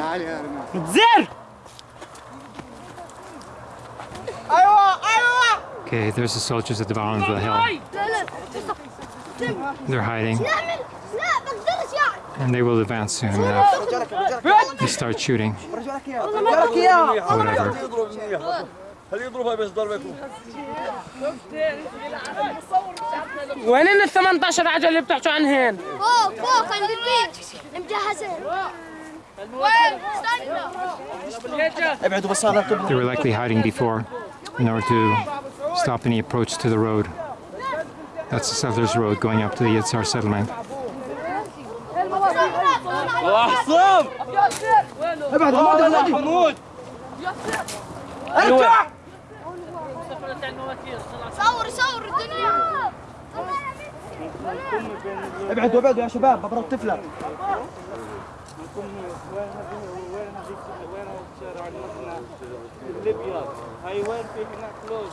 تعال يا رنا زر Okay, there's the soldiers at the bottom of the hill. لا لا They're hiding, نعمل لا بقدرش يعني and they will advance soon enough. They start shooting. Whatever. خليه يضربها بس ضربته وين ال 18 عجله اللي بتحكوا عنهن؟ فوق فوق عند البيت مجهزين They were likely hiding before in order to stop any approach to the road. That's the settlers' road going up to the Yitzhar settlement. حسام ابعد حمود حمود ارجع صور صور الدنيا ابعدوا ابعدوا يا شباب ببرد نكون وين وين وين الشارع اللي ليبيا. هاي وين في هناك فلوس